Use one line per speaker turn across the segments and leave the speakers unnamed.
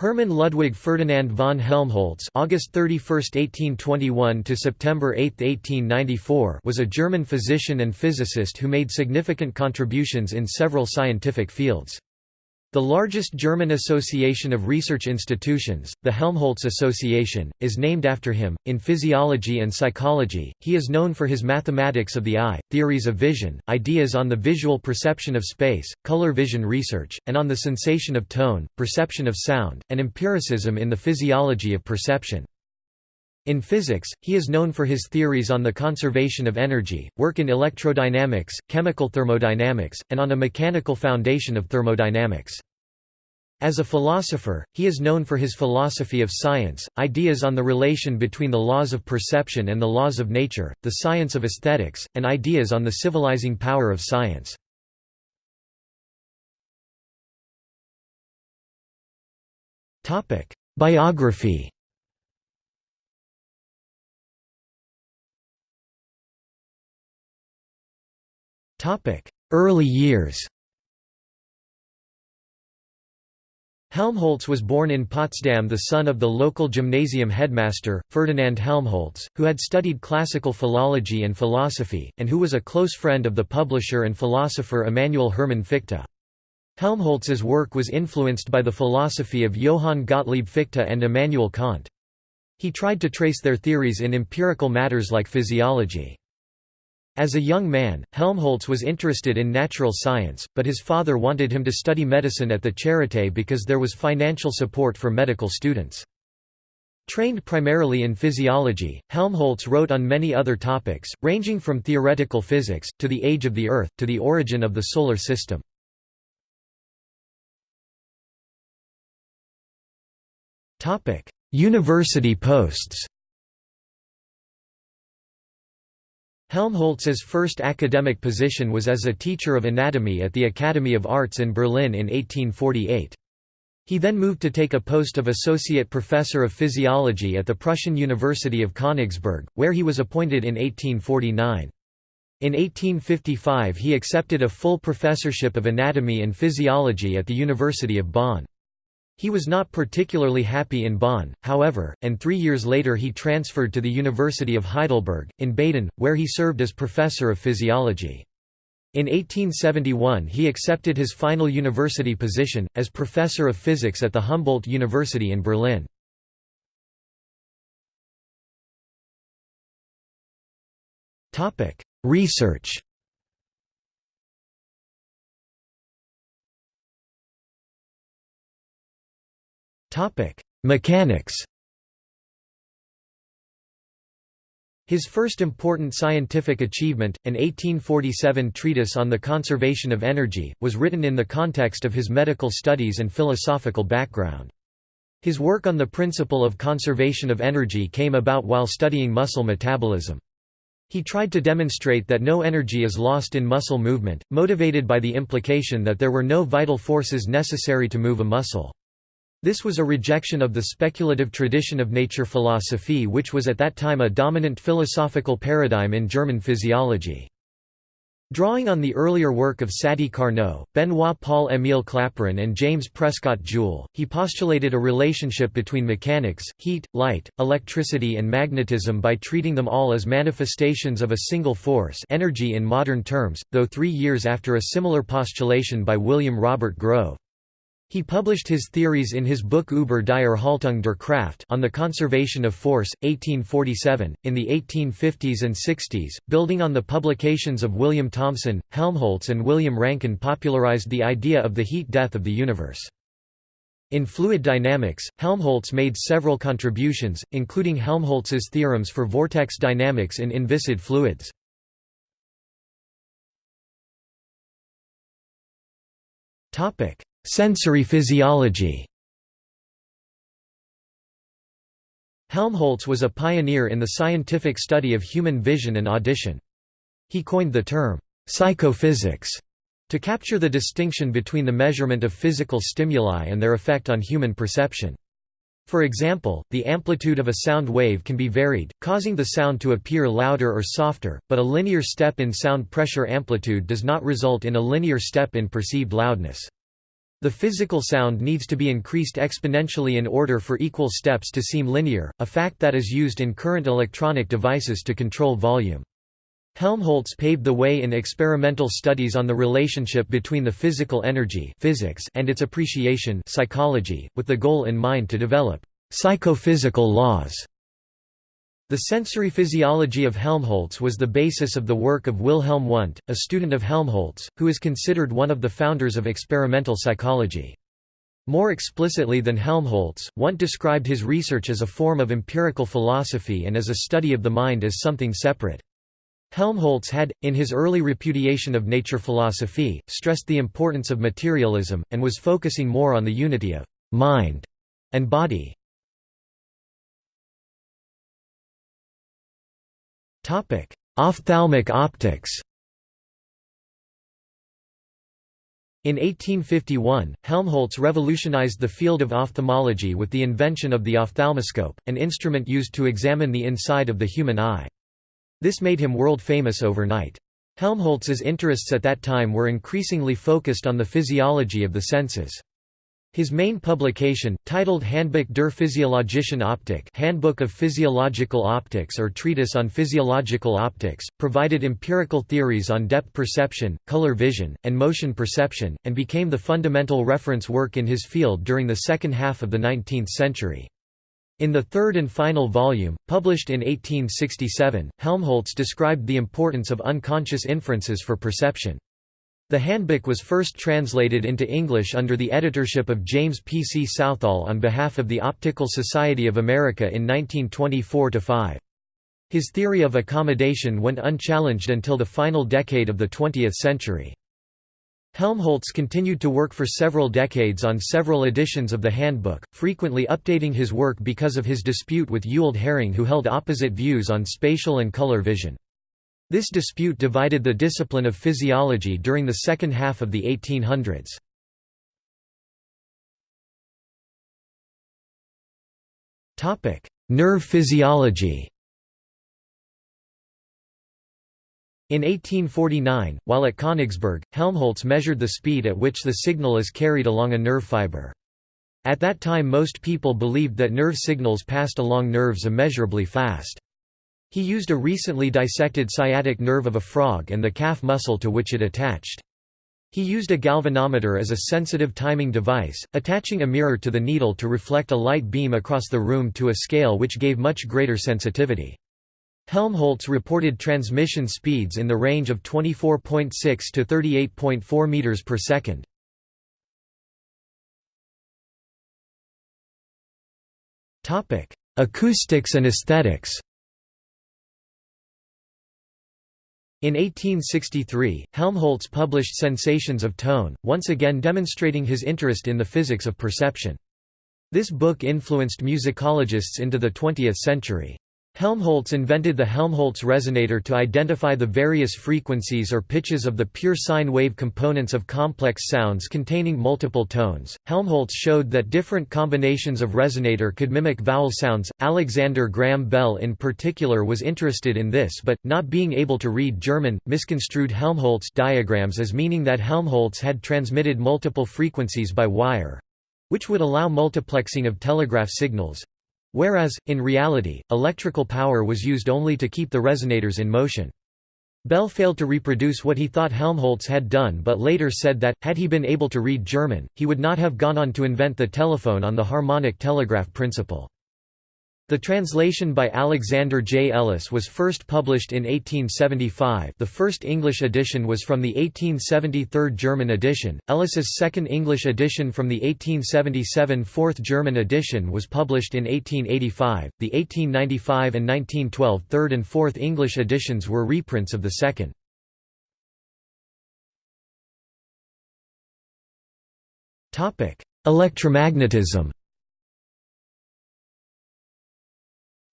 Hermann Ludwig Ferdinand von Helmholtz (August 31, 1821 to September 8, 1894) was a German physician and physicist who made significant contributions in several scientific fields. The largest German association of research institutions, the Helmholtz Association, is named after him. In physiology and psychology, he is known for his mathematics of the eye, theories of vision, ideas on the visual perception of space, color vision research, and on the sensation of tone, perception of sound, and empiricism in the physiology of perception. In physics, he is known for his theories on the conservation of energy, work in electrodynamics, chemical thermodynamics, and on a mechanical foundation of thermodynamics. As a philosopher, he is known for his philosophy of science, ideas on the relation between the laws of perception and the laws of nature, the science of aesthetics, and ideas on the civilizing power of science. Biography Early years Helmholtz was born in Potsdam the son of the local gymnasium headmaster, Ferdinand Helmholtz, who had studied classical philology and philosophy, and who was a close friend of the publisher and philosopher Immanuel Hermann Fichte. Helmholtz's work was influenced by the philosophy of Johann Gottlieb Fichte and Immanuel Kant. He tried to trace their theories in empirical matters like physiology. As a young man, Helmholtz was interested in natural science, but his father wanted him to study medicine at the Charité because there was financial support for medical students. Trained primarily in physiology, Helmholtz wrote on many other topics, ranging from theoretical physics, to the age of the Earth, to the origin of the Solar System. University posts Helmholtz's first academic position was as a teacher of anatomy at the Academy of Arts in Berlin in 1848. He then moved to take a post of associate professor of physiology at the Prussian University of Königsberg, where he was appointed in 1849. In 1855 he accepted a full professorship of anatomy and physiology at the University of Bonn. He was not particularly happy in Bonn, however, and three years later he transferred to the University of Heidelberg, in Baden, where he served as professor of physiology. In 1871 he accepted his final university position, as professor of physics at the Humboldt University in Berlin. Research Topic: Mechanics. His first important scientific achievement, an 1847 treatise on the conservation of energy, was written in the context of his medical studies and philosophical background. His work on the principle of conservation of energy came about while studying muscle metabolism. He tried to demonstrate that no energy is lost in muscle movement, motivated by the implication that there were no vital forces necessary to move a muscle. This was a rejection of the speculative tradition of nature philosophy which was at that time a dominant philosophical paradigm in German physiology. Drawing on the earlier work of Sadi Carnot, Benoit Paul Émile Clapeyron and James Prescott Joule, he postulated a relationship between mechanics, heat, light, electricity and magnetism by treating them all as manifestations of a single force energy in modern terms, though three years after a similar postulation by William Robert Grove. He published his theories in his book Über die Erhaltung der Kraft on the conservation of force, 1847. In the 1850s and 60s, building on the publications of William Thomson, Helmholtz and William Rankine popularized the idea of the heat death of the universe. In fluid dynamics, Helmholtz made several contributions, including Helmholtz's theorems for vortex dynamics in inviscid fluids. Topic: Sensory physiology Helmholtz was a pioneer in the scientific study of human vision and audition. He coined the term, psychophysics, to capture the distinction between the measurement of physical stimuli and their effect on human perception. For example, the amplitude of a sound wave can be varied, causing the sound to appear louder or softer, but a linear step in sound pressure amplitude does not result in a linear step in perceived loudness. The physical sound needs to be increased exponentially in order for equal steps to seem linear, a fact that is used in current electronic devices to control volume. Helmholtz paved the way in experimental studies on the relationship between the physical energy physics and its appreciation psychology, with the goal in mind to develop psychophysical laws. The sensory physiology of Helmholtz was the basis of the work of Wilhelm Wundt, a student of Helmholtz, who is considered one of the founders of experimental psychology. More explicitly than Helmholtz, Wundt described his research as a form of empirical philosophy and as a study of the mind as something separate. Helmholtz had, in his early repudiation of nature philosophy, stressed the importance of materialism, and was focusing more on the unity of «mind» and body. Ophthalmic optics In 1851, Helmholtz revolutionized the field of ophthalmology with the invention of the ophthalmoscope, an instrument used to examine the inside of the human eye. This made him world-famous overnight. Helmholtz's interests at that time were increasingly focused on the physiology of the senses. His main publication, titled Handbuch der Physiologischen Optik Handbook of Physiological Optics or Treatise on Physiological Optics, provided empirical theories on depth perception, color vision, and motion perception, and became the fundamental reference work in his field during the second half of the 19th century. In the third and final volume, published in 1867, Helmholtz described the importance of unconscious inferences for perception. The handbook was first translated into English under the editorship of James P. C. Southall on behalf of the Optical Society of America in 1924–5. His theory of accommodation went unchallenged until the final decade of the 20th century. Helmholtz continued to work for several decades on several editions of the handbook, frequently updating his work because of his dispute with Ewald Hering who held opposite views on spatial and color vision. This dispute divided the discipline of physiology during the second half of the 1800s. Nerve physiology In 1849, while at Königsberg, Helmholtz measured the speed at which the signal is carried along a nerve fiber. At that time most people believed that nerve signals passed along nerves immeasurably fast. He used a recently dissected sciatic nerve of a frog and the calf muscle to which it attached. He used a galvanometer as a sensitive timing device, attaching a mirror to the needle to reflect a light beam across the room to a scale which gave much greater sensitivity. Helmholtz reported transmission speeds in the range of 24.6 to 38.4 meters per second. Topic: Acoustics and aesthetics. In 1863, Helmholtz published Sensations of Tone, once again demonstrating his interest in the physics of perception. This book influenced musicologists into the 20th century. Helmholtz invented the Helmholtz resonator to identify the various frequencies or pitches of the pure sine wave components of complex sounds containing multiple tones. Helmholtz showed that different combinations of resonator could mimic vowel sounds. Alexander Graham Bell in particular was interested in this but, not being able to read German, misconstrued Helmholtz diagrams as meaning that Helmholtz had transmitted multiple frequencies by wire which would allow multiplexing of telegraph signals, Whereas, in reality, electrical power was used only to keep the resonators in motion. Bell failed to reproduce what he thought Helmholtz had done but later said that, had he been able to read German, he would not have gone on to invent the telephone on the harmonic telegraph principle. The translation by Alexander J. Ellis was first published in 1875 the first English edition was from the 1873 German edition, Ellis's second English edition from the 1877 fourth German edition was published in 1885, the 1895 and 1912 third and fourth English editions were reprints of the second. Electromagnetism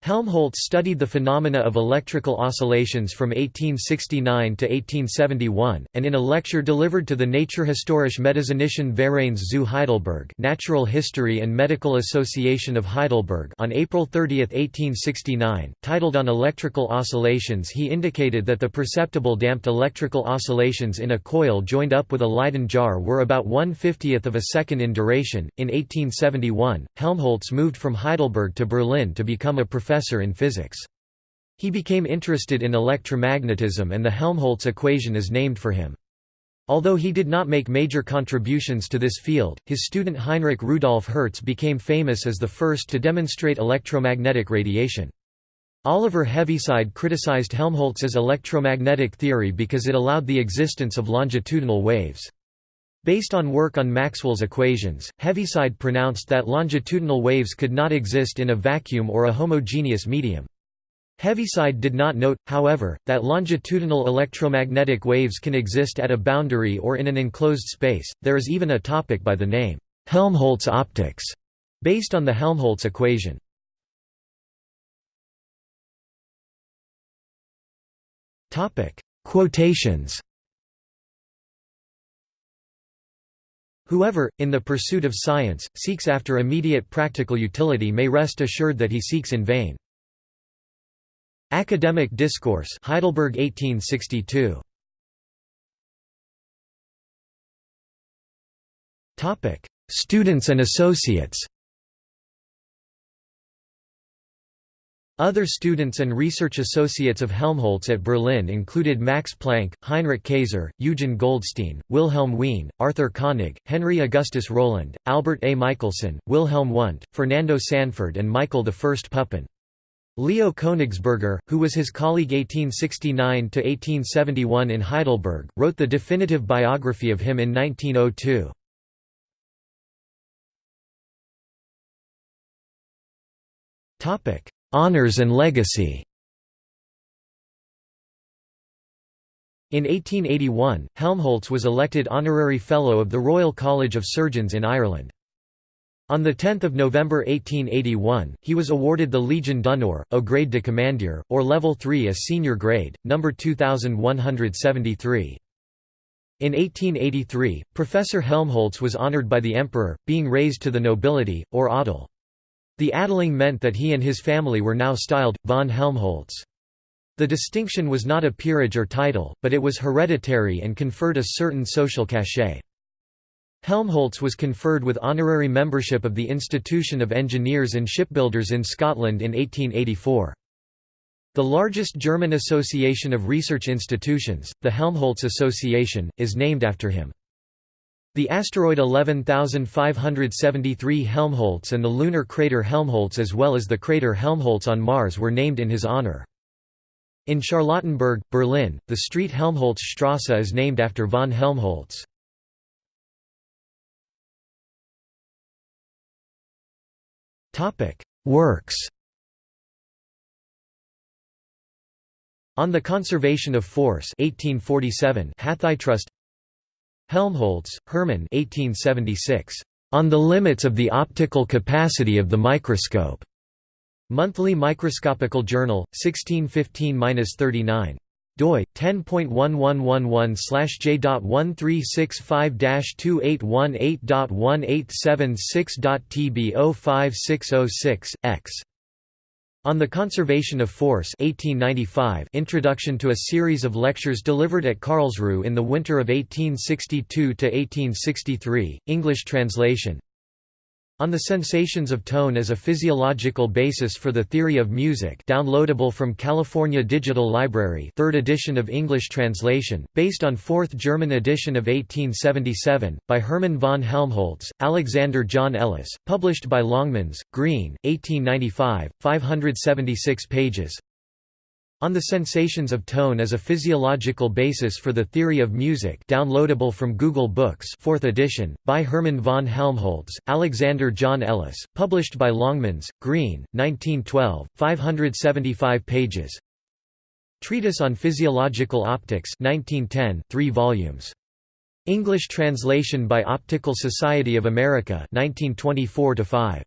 Helmholtz studied the phenomena of electrical oscillations from 1869 to 1871, and in a lecture delivered to the Naturhistorische Medizinischen Vereins zu Heidelberg Natural History and Medical Association of Heidelberg on April 30, 1869, titled On Electrical Oscillations he indicated that the perceptible damped electrical oscillations in a coil joined up with a Leyden jar were about one-fiftieth of a second in duration. In 1871, Helmholtz moved from Heidelberg to Berlin to become a professor professor in physics. He became interested in electromagnetism and the Helmholtz equation is named for him. Although he did not make major contributions to this field, his student Heinrich Rudolf Hertz became famous as the first to demonstrate electromagnetic radiation. Oliver Heaviside criticized Helmholtz's electromagnetic theory because it allowed the existence of longitudinal waves. Based on work on Maxwell's equations, Heaviside pronounced that longitudinal waves could not exist in a vacuum or a homogeneous medium. Heaviside did not note, however, that longitudinal electromagnetic waves can exist at a boundary or in an enclosed space. There is even a topic by the name, Helmholtz optics, based on the Helmholtz equation. Quotations Whoever, in the pursuit of science, seeks after immediate practical utility may rest assured that he seeks in vain. Academic Discourse Heidelberg 1862. Students and associates Other students and research associates of Helmholtz at Berlin included Max Planck, Heinrich Kayser, Eugen Goldstein, Wilhelm Wien, Arthur Koenig, Henry Augustus Rowland, Albert A. Michelson, Wilhelm Wundt, Fernando Sanford and Michael I Pupin. Leo Königsberger, who was his colleague 1869–1871 in Heidelberg, wrote the definitive biography of him in 1902. Topic Honours and legacy In 1881, Helmholtz was elected Honorary Fellow of the Royal College of Surgeons in Ireland. On 10 November 1881, he was awarded the Legion d'honneur, au grade de commandeur, or Level 3 as senior grade, number 2173. In 1883, Professor Helmholtz was honored by the Emperor, being raised to the nobility, or Adel. The adeling meant that he and his family were now styled, von Helmholtz. The distinction was not a peerage or title, but it was hereditary and conferred a certain social cachet. Helmholtz was conferred with honorary membership of the Institution of Engineers and Shipbuilders in Scotland in 1884. The largest German association of research institutions, the Helmholtz Association, is named after him. The asteroid 11573 Helmholtz and the lunar crater Helmholtz as well as the crater Helmholtz on Mars were named in his honor. In Charlottenburg, Berlin, the street Helmholtzstrasse is named after von Helmholtz. Works On the Conservation of Force 1847 Hathitrust Helmholtz, Hermann 1876. On the Limits of the Optical Capacity of the Microscope. Monthly Microscopical Journal, 1615–39 doi 10.1111/j.1365-2818.1876.tb05606 x on the Conservation of Force 1895 Introduction to a series of lectures delivered at Karlsruhe in the winter of 1862–1863, English translation on the Sensations of Tone as a Physiological Basis for the Theory of Music downloadable from California Digital Library 3rd edition of English translation, based on 4th German edition of 1877, by Hermann von Helmholtz, Alexander John Ellis, published by Longmans, Green, 1895, 576 pages on the Sensations of Tone as a Physiological Basis for the Theory of Music downloadable from Google Books 4th edition, by Hermann von Helmholtz, Alexander John Ellis, published by Longmans, Green, 1912, 575 pages Treatise on Physiological Optics 1910, 3 volumes. English translation by Optical Society of America 1924 5.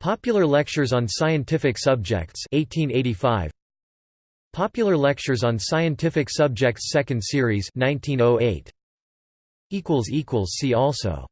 Popular Lectures on Scientific Subjects 1885 Popular Lectures on Scientific Subjects Second Series 1908 equals equals See also